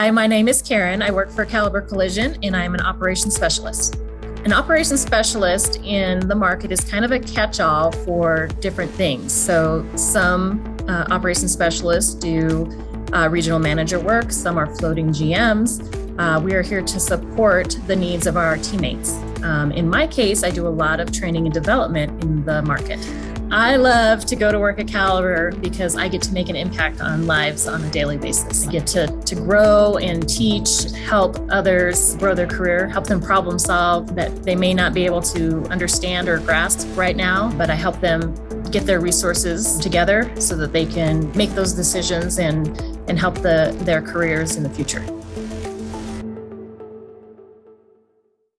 Hi, my name is Karen. I work for Caliber Collision and I'm an operations specialist. An operations specialist in the market is kind of a catch-all for different things. So some uh, operations specialists do uh, regional manager work, some are floating GMs. Uh, we are here to support the needs of our teammates. Um, in my case, I do a lot of training and development in the market. I love to go to work at Caliber because I get to make an impact on lives on a daily basis. I get to, to grow and teach, help others grow their career, help them problem solve that they may not be able to understand or grasp right now, but I help them get their resources together so that they can make those decisions and, and help the, their careers in the future.